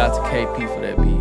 Shout out to KP for that beat.